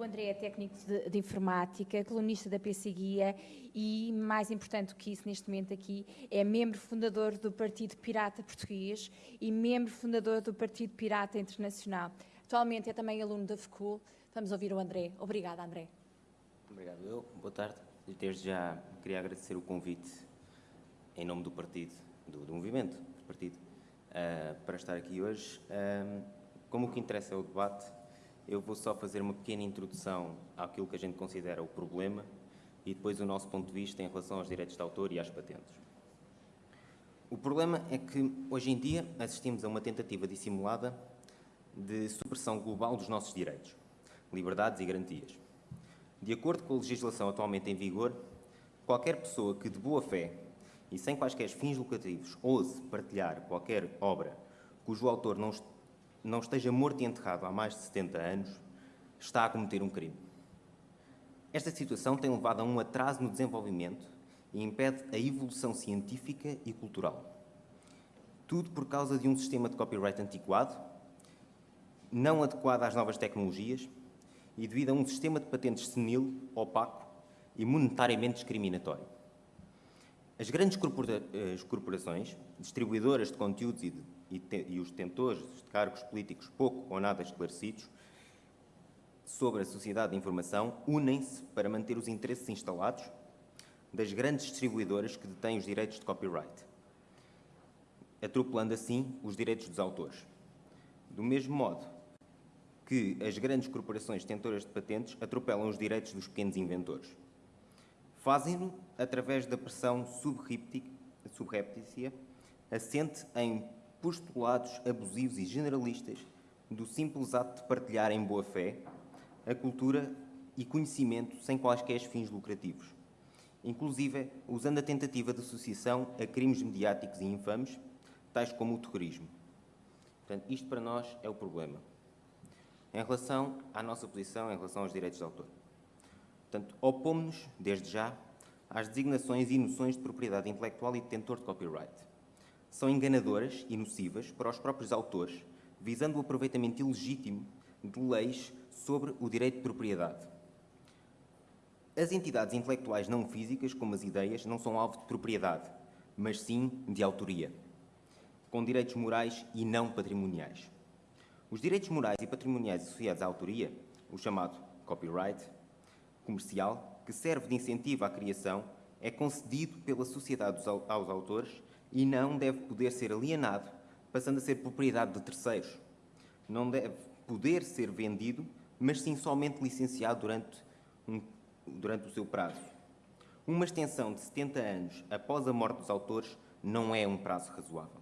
O André é técnico de, de informática, colunista da PC Guia e, mais importante do que isso neste momento aqui, é membro fundador do Partido Pirata Português e membro fundador do Partido Pirata Internacional. Atualmente é também aluno da FECUL. Vamos ouvir o André. Obrigada, André. Obrigado eu. Boa tarde. Desde já queria agradecer o convite em nome do partido, do, do movimento, do partido, uh, para estar aqui hoje. Uh, como o que interessa é o debate, eu vou só fazer uma pequena introdução àquilo que a gente considera o problema e depois o nosso ponto de vista em relação aos direitos de autor e às patentes. O problema é que, hoje em dia, assistimos a uma tentativa dissimulada de supressão global dos nossos direitos, liberdades e garantias. De acordo com a legislação atualmente em vigor, qualquer pessoa que, de boa fé e sem quaisquer fins lucrativos, ouse partilhar qualquer obra cujo autor não, não esteja morto e enterrado há mais de 70 anos, está a cometer um crime. Esta situação tem levado a um atraso no desenvolvimento e impede a evolução científica e cultural. Tudo por causa de um sistema de copyright antiquado, não adequado às novas tecnologias e devido a um sistema de patentes senil, opaco e monetariamente discriminatório. As grandes corpora as corporações, distribuidoras de conteúdos e, de, e, te, e os detentores de cargos políticos pouco ou nada esclarecidos sobre a sociedade de informação unem-se para manter os interesses instalados das grandes distribuidoras que detêm os direitos de copyright, atropelando assim os direitos dos autores. Do mesmo modo que as grandes corporações detentoras de patentes atropelam os direitos dos pequenos inventores. Fazem-no através da pressão subreptícia assente em postulados abusivos e generalistas do simples ato de partilhar em boa fé a cultura e conhecimento sem quaisquer fins lucrativos, inclusive usando a tentativa de associação a crimes mediáticos e infames, tais como o terrorismo. Portanto, isto para nós é o problema. Em relação à nossa posição em relação aos direitos de autor. Portanto, opomos-nos, desde já, às designações e noções de propriedade intelectual e detentor de copyright. São enganadoras e nocivas para os próprios autores, visando o aproveitamento ilegítimo de leis sobre o direito de propriedade. As entidades intelectuais não físicas, como as ideias, não são alvo de propriedade, mas sim de autoria, com direitos morais e não patrimoniais. Os direitos morais e patrimoniais associados à autoria, o chamado copyright, comercial, que serve de incentivo à criação, é concedido pela sociedade aos autores e não deve poder ser alienado, passando a ser propriedade de terceiros. Não deve poder ser vendido, mas sim somente licenciado durante, um, durante o seu prazo. Uma extensão de 70 anos após a morte dos autores não é um prazo razoável.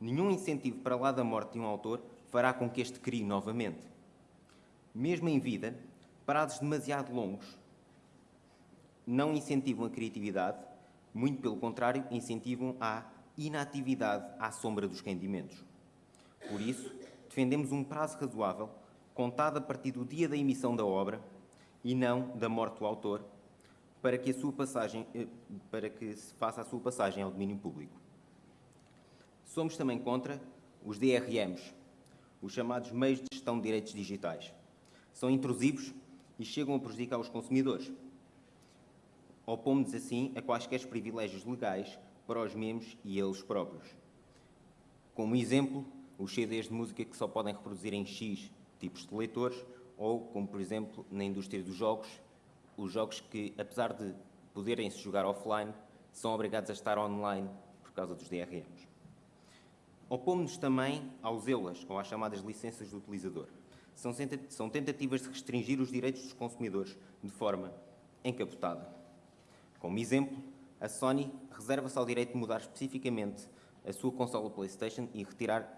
Nenhum incentivo para lá da morte de um autor fará com que este crie novamente. Mesmo em vida, prazos demasiado longos não incentivam a criatividade, muito pelo contrário, incentivam a inatividade à sombra dos rendimentos. Por isso, defendemos um prazo razoável, contado a partir do dia da emissão da obra e não da morte do autor, para que, a sua passagem, eh, para que se faça a sua passagem ao domínio público. Somos também contra os DRMs, os chamados meios de gestão de direitos digitais. São intrusivos e chegam a prejudicar os consumidores. Opomos assim a quaisquer privilégios legais para os membros e eles próprios. Como exemplo, os CDs de música que só podem reproduzir em X tipos de leitores, ou, como por exemplo, na indústria dos jogos, os jogos que, apesar de poderem-se jogar offline, são obrigados a estar online por causa dos DRMs. Opomos-nos também aos EULAs, ou às chamadas licenças do utilizador. São tentativas de restringir os direitos dos consumidores de forma encapotada. Como exemplo, a Sony reserva-se ao direito de mudar especificamente a sua consola PlayStation e retirar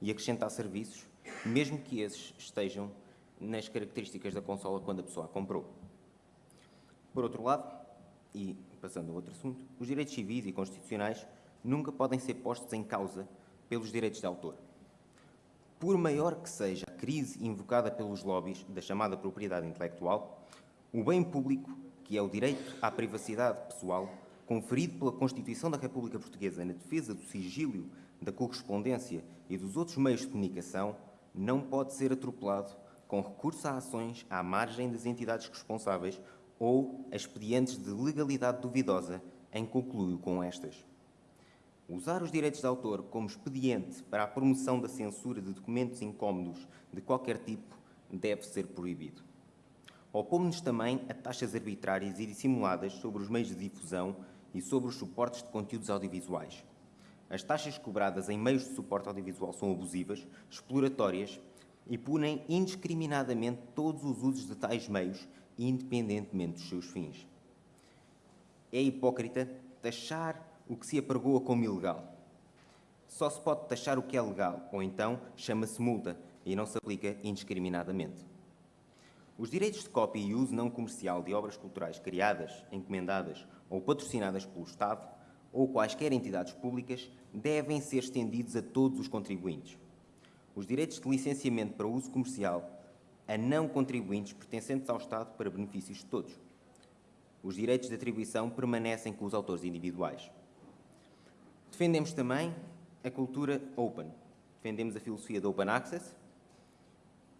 e acrescentar serviços, mesmo que esses estejam nas características da consola quando a pessoa a comprou. Por outro lado, e passando a outro assunto, os direitos civis e constitucionais nunca podem ser postos em causa pelos direitos de autor. Por maior que seja a crise invocada pelos lobbies da chamada propriedade intelectual, o bem público, que é o direito à privacidade pessoal, conferido pela Constituição da República Portuguesa na defesa do sigilo, da correspondência e dos outros meios de comunicação, não pode ser atropelado com recurso a ações à margem das entidades responsáveis ou a expedientes de legalidade duvidosa em concluio com estas. Usar os direitos de autor como expediente para a promoção da censura de documentos incómodos de qualquer tipo deve ser proibido. Opomos-nos também a taxas arbitrárias e dissimuladas sobre os meios de difusão e sobre os suportes de conteúdos audiovisuais. As taxas cobradas em meios de suporte audiovisual são abusivas, exploratórias e punem indiscriminadamente todos os usos de tais meios, independentemente dos seus fins. É hipócrita taxar o que se apregoa como ilegal. Só se pode taxar o que é legal, ou então chama-se multa e não se aplica indiscriminadamente. Os direitos de cópia e uso não comercial de obras culturais criadas, encomendadas ou patrocinadas pelo Estado ou quaisquer entidades públicas devem ser estendidos a todos os contribuintes. Os direitos de licenciamento para uso comercial a não contribuintes pertencentes ao Estado para benefícios de todos. Os direitos de atribuição permanecem com os autores individuais. Defendemos também a cultura open. Defendemos a filosofia do open access,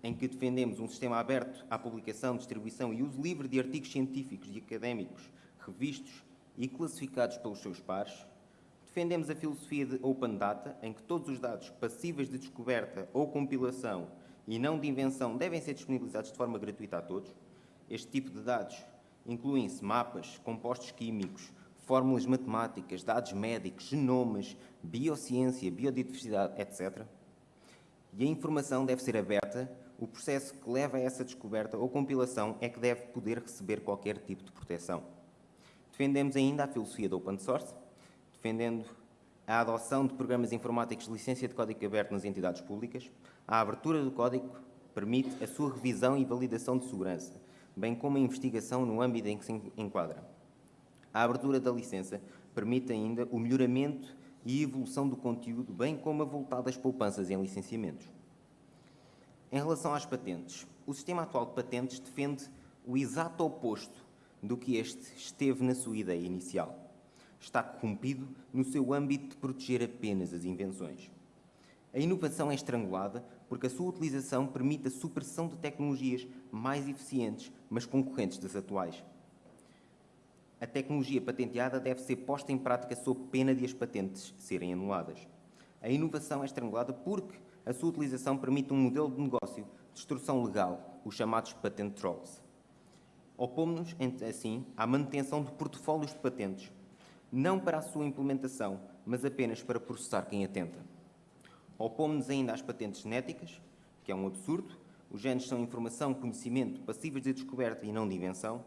em que defendemos um sistema aberto à publicação, distribuição e uso livre de artigos científicos e académicos revistos e classificados pelos seus pares. Defendemos a filosofia de Open Data, em que todos os dados passíveis de descoberta ou compilação e não de invenção devem ser disponibilizados de forma gratuita a todos. Este tipo de dados incluem-se mapas, compostos químicos, fórmulas matemáticas, dados médicos, genomas, biociência, biodiversidade, etc. E a informação deve ser aberta o processo que leva a essa descoberta ou compilação é que deve poder receber qualquer tipo de proteção. Defendemos ainda a filosofia do open source, defendendo a adoção de programas informáticos de licença de código aberto nas entidades públicas. A abertura do código permite a sua revisão e validação de segurança, bem como a investigação no âmbito em que se enquadra. A abertura da licença permite ainda o melhoramento e evolução do conteúdo, bem como a voltada às poupanças em licenciamentos. Em relação às patentes, o sistema atual de patentes defende o exato oposto do que este esteve na sua ideia inicial. Está corrompido no seu âmbito de proteger apenas as invenções. A inovação é estrangulada porque a sua utilização permite a supressão de tecnologias mais eficientes, mas concorrentes das atuais. A tecnologia patenteada deve ser posta em prática sob pena de as patentes serem anuladas. A inovação é estrangulada porque a sua utilização permite um modelo de negócio de destrução legal, os chamados patent trolls. Opomos-nos, assim, à manutenção de portfólios de patentes, não para a sua implementação, mas apenas para processar quem atenta. Opomos-nos ainda às patentes genéticas, que é um absurdo. Os genes são informação, conhecimento, passíveis de descoberta e não de invenção.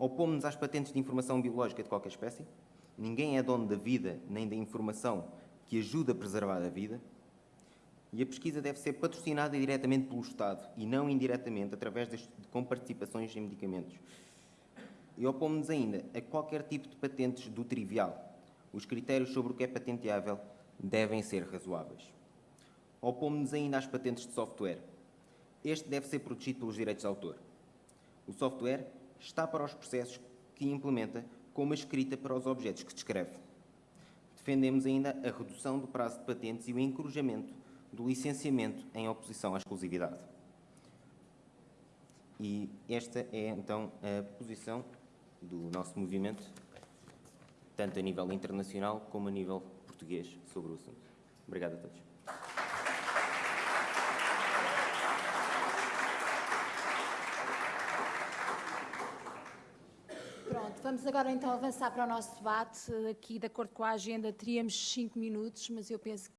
Opomos-nos às patentes de informação biológica de qualquer espécie. Ninguém é dono da vida nem da informação que ajuda a preservar a vida. E a pesquisa deve ser patrocinada diretamente pelo Estado e não indiretamente através de comparticipações em medicamentos. E opomos-nos ainda a qualquer tipo de patentes do trivial. Os critérios sobre o que é patenteável devem ser razoáveis. Opomos-nos ainda às patentes de software. Este deve ser protegido pelos direitos de autor. O software está para os processos que implementa, como a escrita para os objetos que descreve. Defendemos ainda a redução do prazo de patentes e o encorajamento do licenciamento em oposição à exclusividade. E esta é, então, a posição do nosso movimento, tanto a nível internacional como a nível português, sobre o assunto. Obrigado a todos. Vamos agora então avançar para o nosso debate. Aqui, de acordo com a agenda, teríamos cinco minutos, mas eu penso que